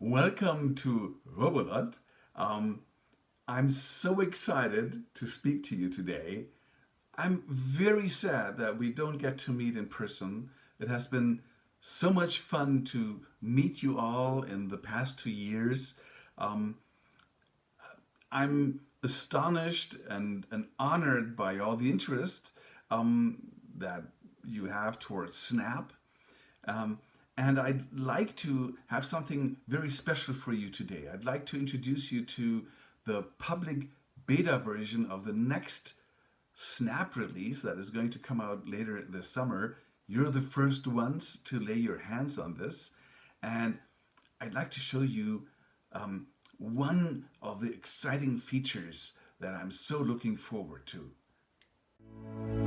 Welcome to Roboland. Um, I'm so excited to speak to you today. I'm very sad that we don't get to meet in person. It has been so much fun to meet you all in the past two years. Um, I'm astonished and, and honored by all the interest um, that you have towards Snap. Um, and I'd like to have something very special for you today. I'd like to introduce you to the public beta version of the next Snap release that is going to come out later this summer. You're the first ones to lay your hands on this. And I'd like to show you um, one of the exciting features that I'm so looking forward to.